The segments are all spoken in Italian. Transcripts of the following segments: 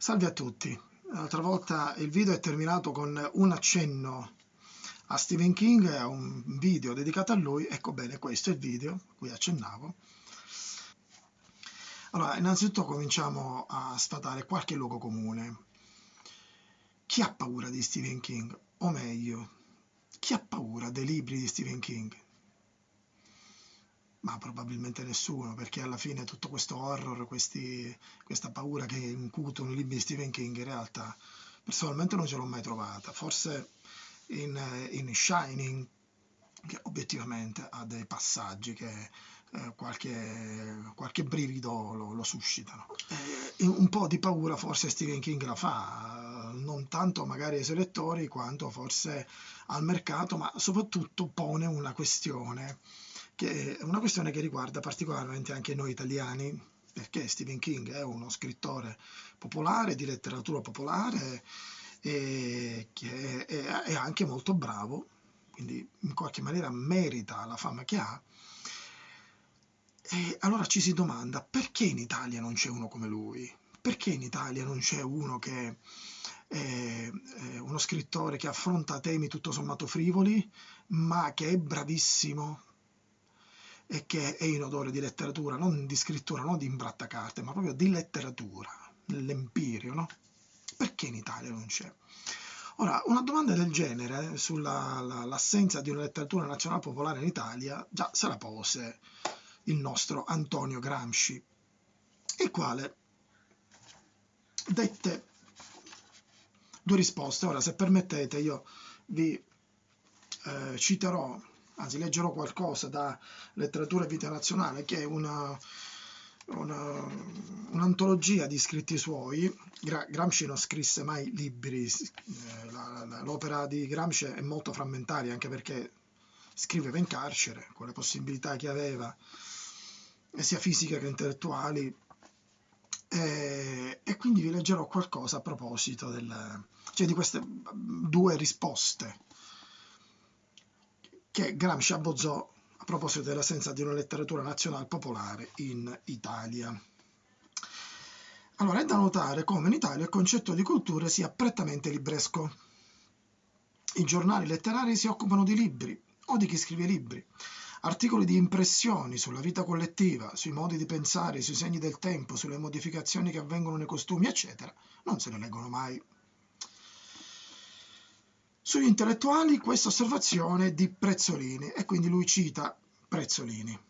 Salve a tutti, l'altra volta il video è terminato con un accenno a Stephen King, a un video dedicato a lui, ecco bene questo è il video a cui accennavo. Allora, innanzitutto cominciamo a sfatare qualche luogo comune. Chi ha paura di Stephen King? O meglio, chi ha paura dei libri di Stephen King? Ma probabilmente nessuno, perché alla fine tutto questo horror, questi, questa paura che incutono i libri di Stephen King, in realtà personalmente non ce l'ho mai trovata. Forse in, in Shining, che obiettivamente ha dei passaggi che eh, qualche, qualche brivido lo, lo suscitano. Eh, un po' di paura forse Stephen King la fa, non tanto magari ai suoi lettori quanto forse al mercato, ma soprattutto pone una questione che è una questione che riguarda particolarmente anche noi italiani, perché Stephen King è uno scrittore popolare, di letteratura popolare, e che è, anche molto bravo, quindi in qualche maniera merita la fama che ha. E allora ci si domanda perché in Italia non c'è uno come lui? Perché in Italia non c'è uno che è uno scrittore che affronta temi tutto sommato frivoli, ma che è bravissimo e che è in odore di letteratura, non di scrittura, non di imbrattacarte, ma proprio di letteratura, nell'empirio, no? Perché in Italia non c'è? Ora, una domanda del genere sull'assenza di una letteratura nazionale popolare in Italia già se la pose il nostro Antonio Gramsci, il quale dette due risposte. Ora, se permettete, io vi eh, citerò anzi leggerò qualcosa da Letteratura e Vita Nazionale, che è una, una, un'antologia di scritti suoi. Gra Gramsci non scrisse mai libri, eh, l'opera di Gramsci è molto frammentaria, anche perché scriveva in carcere, con le possibilità che aveva, sia fisiche che intellettuali, e, e, quindi vi leggerò qualcosa a proposito del, cioè di queste due risposte che Gramsci abbozzò a proposito dell'assenza di una letteratura nazionale popolare in Italia. Allora, è da notare come in Italia il concetto di cultura sia prettamente libresco. I giornali letterari si occupano di libri o di chi scrive libri. Articoli di impressioni sulla vita collettiva, sui modi di pensare, sui segni del tempo, sulle modificazioni che avvengono nei costumi, eccetera, non se ne leggono mai. Sugli intellettuali questa osservazione di Prezzolini e quindi lui cita Prezzolini.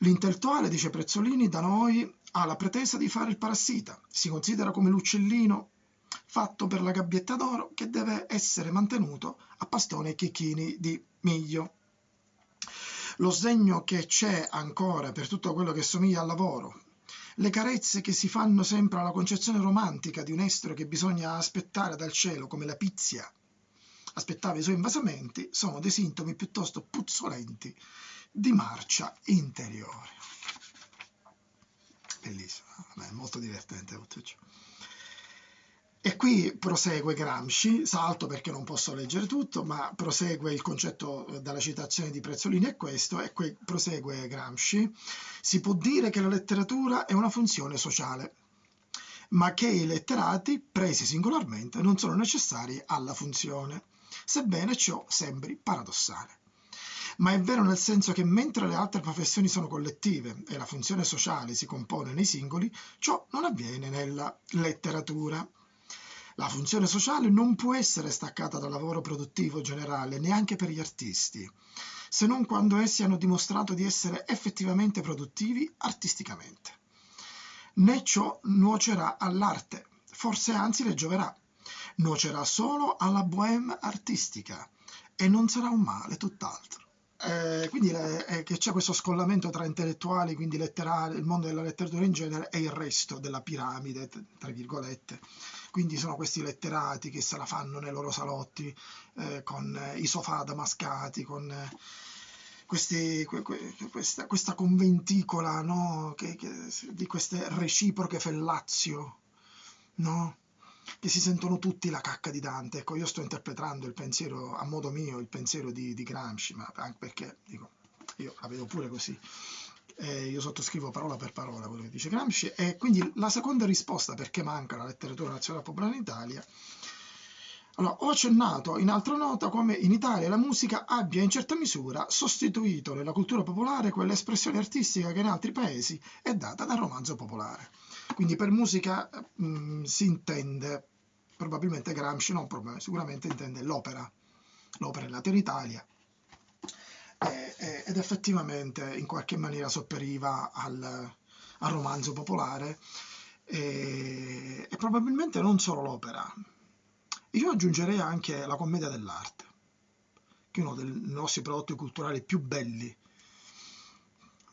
L'intellettuale, dice Prezzolini, da noi ha la pretesa di fare il parassita, si considera come l'uccellino fatto per la gabbietta d'oro che deve essere mantenuto a pastone e chicchini di miglio. Lo sdegno che c'è ancora per tutto quello che somiglia al lavoro, le carezze che si fanno sempre alla concezione romantica di un estro che bisogna aspettare dal cielo come la pizia aspettava i suoi invasamenti sono dei sintomi piuttosto puzzolenti di marcia interiore. Bellissimo, è molto divertente tutto ciò. E qui prosegue Gramsci, salto perché non posso leggere tutto, ma prosegue il concetto dalla citazione di Prezzolini è questo, e qui prosegue Gramsci. Si può dire che la letteratura è una funzione sociale, ma che i letterati, presi singolarmente, non sono necessari alla funzione sebbene ciò sembri paradossale. Ma è vero nel senso che mentre le altre professioni sono collettive e la funzione sociale si compone nei singoli, ciò non avviene nella letteratura. La funzione sociale non può essere staccata dal lavoro produttivo generale neanche per gli artisti, se non quando essi hanno dimostrato di essere effettivamente produttivi artisticamente. Né ciò nuocerà all'arte, forse anzi le gioverà, nuocerà solo alla bohème artistica e non sarà un male, tutt'altro. Eh, quindi eh, che c'è questo scollamento tra intellettuali, quindi letterari, il mondo della letteratura in genere e il resto della piramide, tra virgolette. Quindi sono questi letterati che se la fanno nei loro salotti eh, con i sofà damascati, con eh, questi, que, que, questa, questa, conventicola no? che, che, di queste reciproche fellazio, no? Che si sentono tutti la cacca di Dante. Ecco, io sto interpretando il pensiero, a modo mio, il pensiero di, di Gramsci, ma anche perché, dico, io la vedo pure così. eh, io sottoscrivo parola per parola quello che dice Gramsci, e quindi la seconda risposta perché manca la letteratura nazionale popolare in Italia allora, ho accennato in altra nota come in Italia la musica abbia in certa misura sostituito nella cultura popolare quell'espressione artistica che in altri paesi è data dal romanzo popolare. Quindi per musica mh, mm, si intende probabilmente Gramsci, non probabilmente, sicuramente intende l'opera. L'opera in Italia e, ed effettivamente in qualche maniera sopperiva al, al romanzo popolare e, e probabilmente non solo l'opera, io aggiungerei anche la commedia dell'arte, che è uno dei nostri prodotti culturali più belli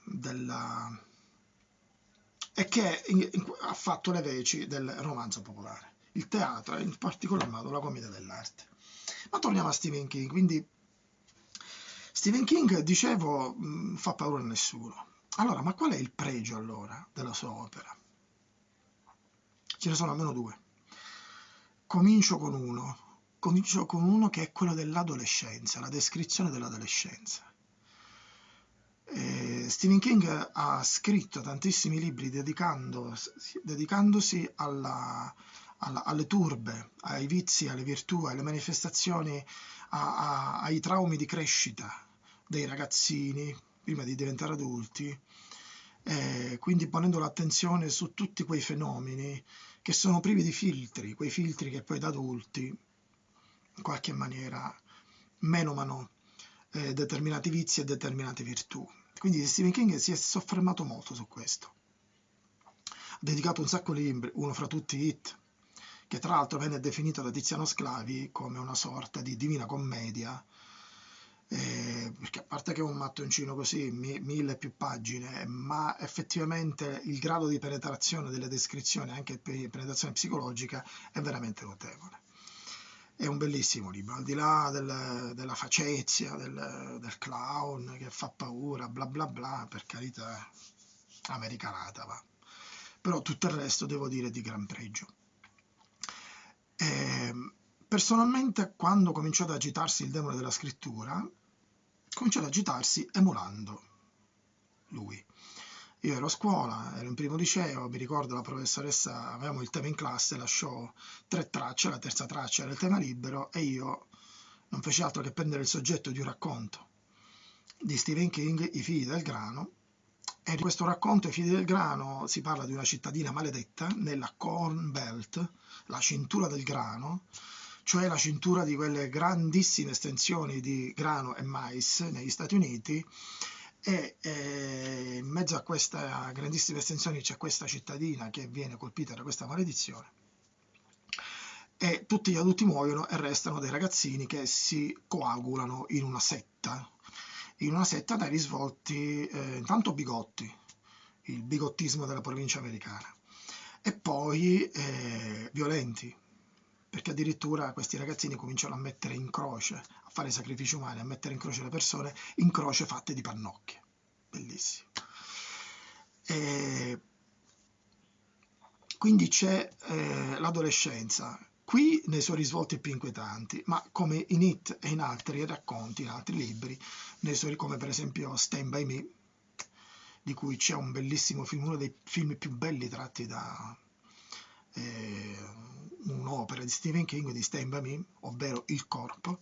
della... e che ha fatto le veci del romanzo popolare, il teatro e in particolar modo la commedia dell'arte. Ma torniamo a Stephen King, quindi Stephen King, dicevo, fa paura a nessuno. Allora, ma qual è il pregio allora della sua opera? Ce ne sono almeno due. Comincio con uno, comincio con uno che è quello dell'adolescenza, la descrizione dell'adolescenza. Eh, Stephen King ha scritto tantissimi libri dedicandosi alla, alla, alle turbe, ai vizi, alle virtù, alle manifestazioni, a, a, ai traumi di crescita dei ragazzini prima di diventare adulti, eh, quindi ponendo l'attenzione su tutti quei fenomeni che sono privi di filtri, quei filtri che poi da adulti in qualche maniera menomano eh, determinati vizi e determinate virtù. Quindi Stephen King si è soffermato molto su questo. Ha dedicato un sacco di libri, uno fra tutti Hit, che tra l'altro venne definito da Tiziano Sclavi come una sorta di divina commedia eh, perché a parte che è un mattoncino così, mi, mille più pagine, ma effettivamente il grado di penetrazione delle descrizioni, anche penetrazione psicologica, è veramente notevole. È un bellissimo libro, al di là del, della facezia, del, del, clown che fa paura, bla bla bla, per carità, americanata va. Però tutto il resto devo dire di gran pregio. Eh, personalmente, quando cominciò ad agitarsi il demone della scrittura, cominciò ad agitarsi emulando lui. Io ero a scuola, ero in primo liceo, mi ricordo la professoressa, avevamo il tema in classe, lasciò tre tracce, la terza traccia era il tema libero e io non feci altro che prendere il soggetto di un racconto di Stephen King, I figli del grano, e in questo racconto, I figli del grano, si parla di una cittadina maledetta nella Corn Belt, la cintura del grano, cioè la cintura di quelle grandissime estensioni di grano e mais negli Stati Uniti e eh, in mezzo a queste grandissime estensioni c'è questa cittadina che viene colpita da questa maledizione e tutti gli adulti muoiono e restano dei ragazzini che si coagulano in una setta, in una setta dai risvolti eh, intanto bigotti, il bigottismo della provincia americana, e poi eh, violenti, perché addirittura questi ragazzini cominciano a mettere in croce, a fare sacrifici umani, a mettere in croce le persone, in croce fatte di pannocchie. Bellissimo. E quindi c'è eh, l'adolescenza, qui nei suoi risvolti più inquietanti, ma come in It e in altri racconti, in altri libri, suoi, come per esempio Stand By Me, di cui c'è un bellissimo film, uno dei film più belli tratti da eh, un'opera di Stephen King di Stand By Me, ovvero Il corpo,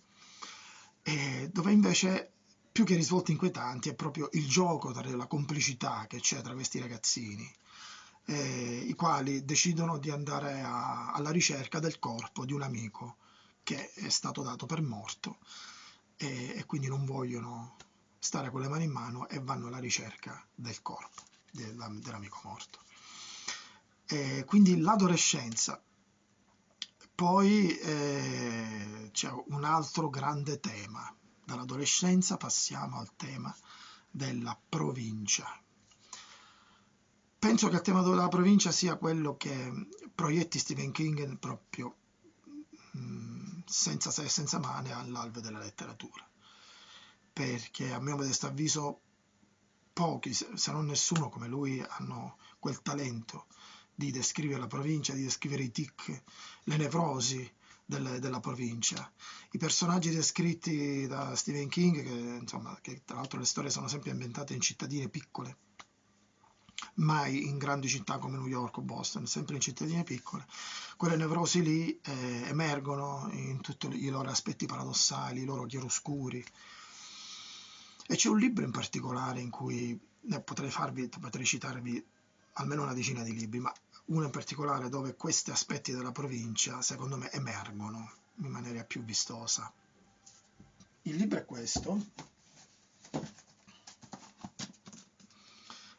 eh, dove invece più che risvolti inquietanti è proprio il gioco tra la complicità che c'è tra questi ragazzini, eh, i quali decidono di andare a, alla ricerca del corpo di un amico che è stato dato per morto e, e quindi non vogliono stare con le mani in mano e vanno alla ricerca del corpo dell'amico morto. E quindi l'adolescenza poi eh, c'è un altro grande tema. Dall'adolescenza passiamo al tema della provincia. Penso che il tema della provincia sia quello che proietti Stephen King proprio mh, mm, senza se e senza mane all'alve della letteratura. Perché a mio modesto avviso pochi, se non nessuno come lui, hanno quel talento di descrivere la provincia, di descrivere i tic, le nevrosi delle, della provincia. I personaggi descritti da Stephen King, che, insomma, che tra l'altro le storie sono sempre ambientate in cittadine piccole, mai in grandi città come New York o Boston, sempre in cittadine piccole. Quelle nevrosi lì eh, emergono in tutti i loro aspetti paradossali, i loro chiaroscuri. E c'è un libro in particolare in cui ne potrei, farvi, potrei citarvi almeno una decina di libri, ma uno in particolare dove questi aspetti della provincia, secondo me, emergono in maniera più vistosa. Il libro è questo,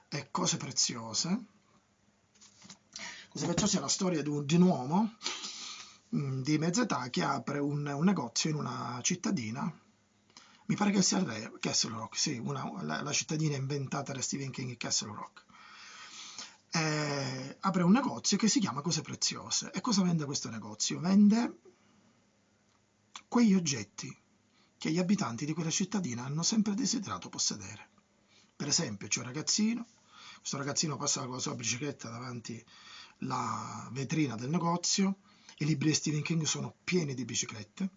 è Cose Preziose. Cose Preziose è la storia di un, di un uomo mh, di mezza età che apre un, un, negozio in una cittadina, mi pare che sia Castle Rock, sì, una, la, la, cittadina inventata da Stephen King, Castle Rock. Eh, apre un negozio che si chiama Cose Preziose. E cosa vende questo negozio? Vende quegli oggetti che gli abitanti di quella cittadina hanno sempre desiderato possedere. Per esempio, c'è un ragazzino questo ragazzino passa con la sua bicicletta davanti alla vetrina del negozio, i libri di Stephen King sono pieni di biciclette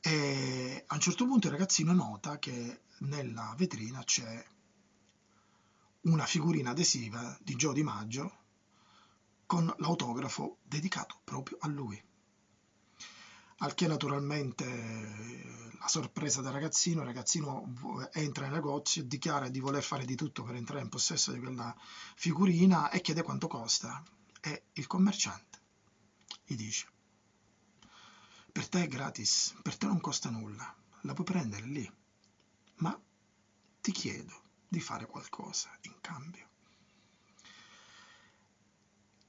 e a un certo punto il ragazzino nota che nella vetrina c'è una figurina adesiva di Joe Di Maggio con l'autografo dedicato proprio a lui. Al che naturalmente la sorpresa del ragazzino, il ragazzino entra nel negozio, dichiara di voler fare di tutto per entrare in possesso di quella figurina e chiede quanto costa. E il commerciante gli dice per te è gratis, per te non costa nulla, la puoi prendere lì, ma ti chiedo di fare qualcosa in cambio.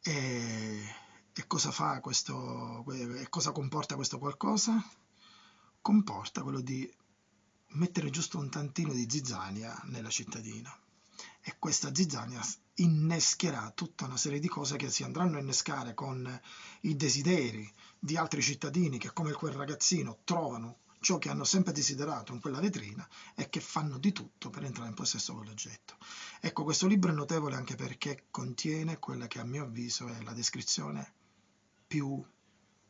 E e cosa fa questo, e cosa comporta questo qualcosa? Comporta quello di mettere giusto un tantino di zizzania nella cittadina e questa zizzania innescherà tutta una serie di cose che si andranno a innescare con i desideri di altri cittadini che come quel ragazzino trovano ciò che hanno sempre desiderato in quella vetrina e che fanno di tutto per entrare in possesso di quell'oggetto. Ecco, questo libro è notevole anche perché contiene quella che a mio avviso è la descrizione più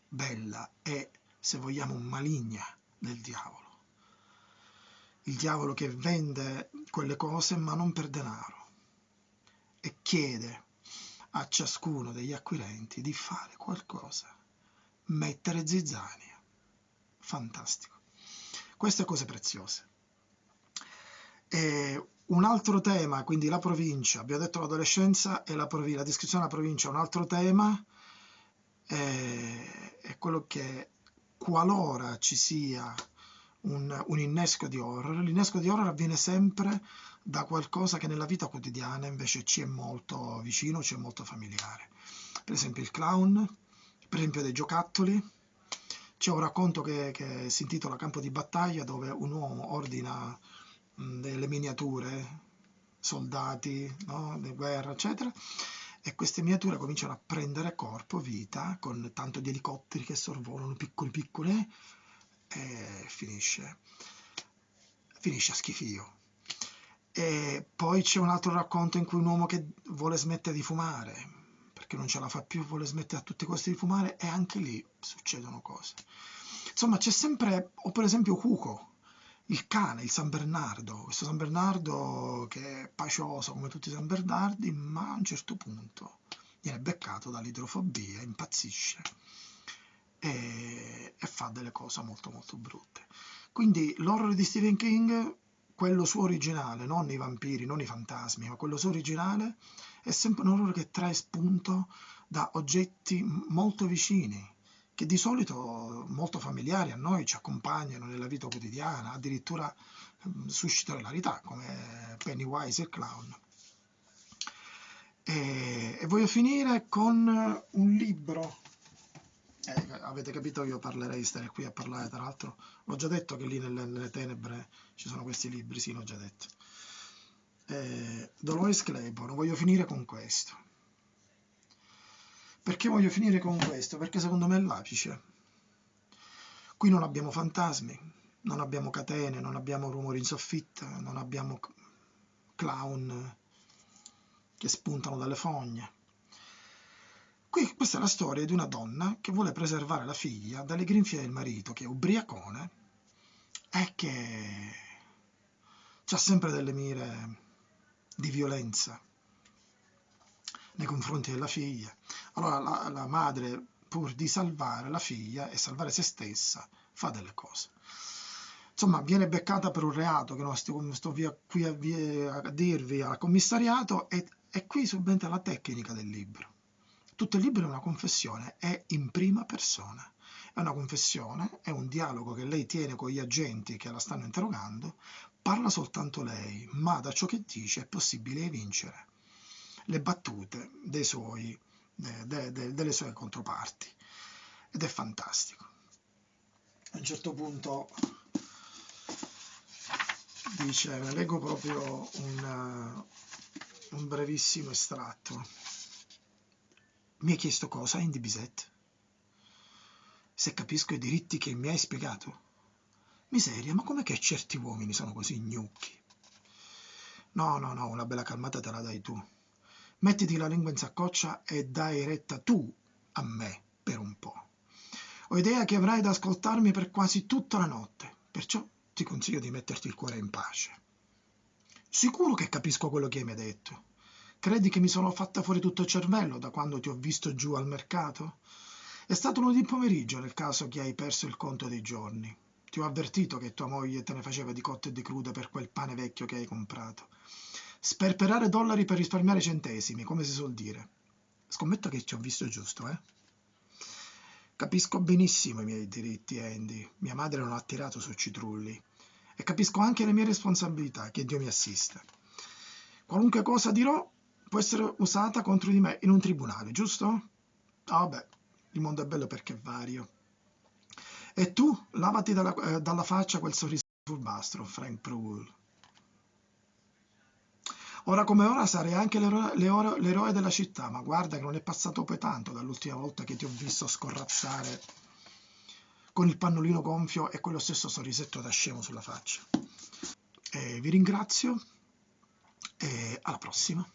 bella e, se vogliamo, maligna del diavolo. Il diavolo che vende quelle cose ma non per denaro e chiede a ciascuno degli acquirenti di fare qualcosa, mettere zizzania. Fantastico. Queste cose preziose. E un altro tema, quindi la provincia, abbiamo detto l'adolescenza e la, la descrizione della provincia, un altro tema è, è quello che qualora ci sia un, un, innesco di horror, l'innesco di horror avviene sempre da qualcosa che nella vita quotidiana invece ci è molto vicino, ci è molto familiare. Per esempio il clown, per esempio dei giocattoli. C'è un racconto che, che si intitola Campo di battaglia dove un uomo ordina mh, delle miniature, soldati, no? di guerra, eccetera, e queste miniature cominciano a prendere corpo, vita, con tanto di elicotteri che sorvolano piccoli piccoli e finisce, finisce a schifio. E poi c'è un altro racconto in cui un uomo che vuole smettere di fumare, perché non ce la fa più, vuole smettere a tutti i costi di fumare e anche lì succedono cose. Insomma, c'è sempre, o per esempio Cuco, il cane, il San Bernardo, questo San Bernardo che è pacioso come tutti i San Bernardi, ma a un certo punto viene beccato dall'idrofobia, impazzisce e, e fa delle cose molto molto brutte. Quindi l'horror di Stephen King, quello suo originale, non i vampiri, non i fantasmi, ma quello suo originale, è sempre un horror che trae spunto da oggetti molto vicini che di solito molto familiari a noi ci accompagnano nella vita quotidiana, addirittura ehm, suscitano hilarità come Pennywise e clown. E, e voglio finire con un libro. Eh, avete capito, io parlerei di stare qui a parlare, tra l'altro, l'ho già detto che lì nelle, nelle, tenebre ci sono questi libri, sì, l'ho già detto. Eh, Dolores Claiborne, voglio finire con questo. Perché voglio finire con questo? Perché secondo me è l'apice. Qui non abbiamo fantasmi, non abbiamo catene, non abbiamo rumori in soffitta, non abbiamo clown che spuntano dalle fogne. Qui questa è la storia di una donna che vuole preservare la figlia dalle grinfie del marito, che è ubriacone e che ha sempre delle mire di violenza nei confronti della figlia. Allora la, la madre, pur di salvare la figlia e salvare se stessa, fa delle cose. Insomma, viene beccata per un reato che non sto, sto via, qui a, via, a, dirvi al commissariato e, e qui subentra la tecnica del libro. Tutto il libro è una confessione, è in prima persona. È una confessione, è un dialogo che lei tiene con gli agenti che la stanno interrogando, parla soltanto lei, ma da ciò che dice è possibile vincere le battute suoi, de, de, de, delle sue controparti. Ed è fantastico. A un certo punto dice, leggo proprio un, un brevissimo estratto. Mi hai chiesto cosa, Indy Bisette? Se capisco i diritti che mi hai spiegato? Miseria, ma com'è che certi uomini sono così gnocchi? No, no, no, una bella calmata te la dai tu. Mettiti la lingua in saccoccia e dai retta tu a me per un po'. Ho idea che avrai da ascoltarmi per quasi tutta la notte, perciò ti consiglio di metterti il cuore in pace. Sicuro che capisco quello che mi hai detto. Credi che mi sono fatta fuori tutto il cervello da quando ti ho visto giù al mercato? È stato lunedì pomeriggio nel caso che hai perso il conto dei giorni. Ti ho avvertito che tua moglie te ne faceva di cotte e di crude per quel pane vecchio che hai comprato. Sperperare dollari per risparmiare centesimi, come si suol dire. Scommetto che ci ho visto giusto, eh? Capisco benissimo i miei diritti, Andy. Mia madre non ha tirato su citrulli. E capisco anche le mie responsabilità, che Dio mi assista. Qualunque cosa dirò può essere usata contro di me in un tribunale, giusto? Ah, vabbè, il mondo è bello perché è vario. E tu, lavati dalla, eh, dalla faccia quel sorriso furbastro, Frank Prull. Ora come ora sarei anche l'eroe della città, ma guarda che non è passato poi tanto dall'ultima volta che ti ho visto scorrazzare con il pannolino gonfio e quello stesso sorrisetto da scemo sulla faccia. E vi ringrazio e alla prossima.